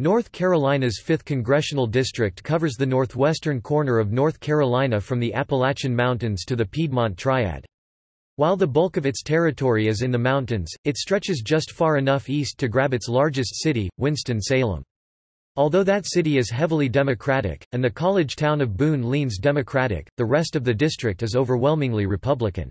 North Carolina's 5th Congressional District covers the northwestern corner of North Carolina from the Appalachian Mountains to the Piedmont Triad. While the bulk of its territory is in the mountains, it stretches just far enough east to grab its largest city, Winston-Salem. Although that city is heavily Democratic, and the college town of Boone leans Democratic, the rest of the district is overwhelmingly Republican.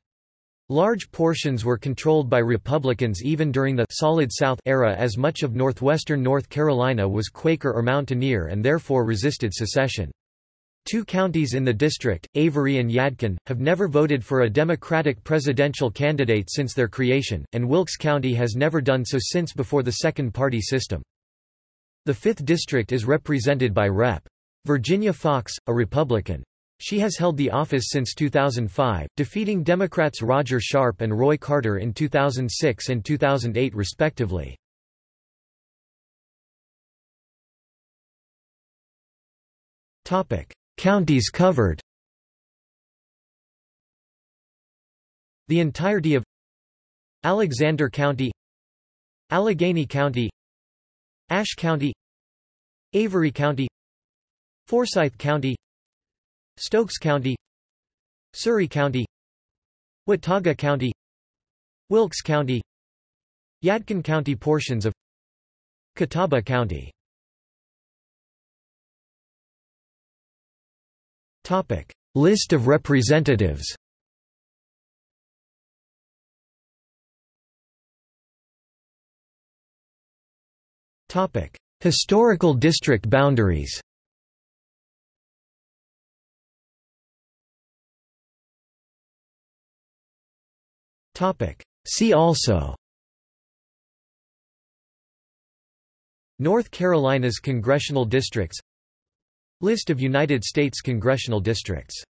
Large portions were controlled by Republicans even during the Solid South era as much of northwestern North Carolina was Quaker or Mountaineer and therefore resisted secession. Two counties in the district, Avery and Yadkin, have never voted for a Democratic presidential candidate since their creation, and Wilkes County has never done so since before the second-party system. The 5th District is represented by Rep. Virginia Foxx, a Republican. She has held the office since 2005, defeating Democrats Roger Sharpe and Roy Carter in 2006 and 2008 respectively. Counties covered The entirety of Alexander County Alleghany County Ashe County Avery County Forsyth County Stokes County Surry County Watauga County Wilkes County Yadkin County portions of Catawba County. Topic. List of representatives Topic. Historical district boundaries See also. North Carolina's congressional districts. List of United States congressional districts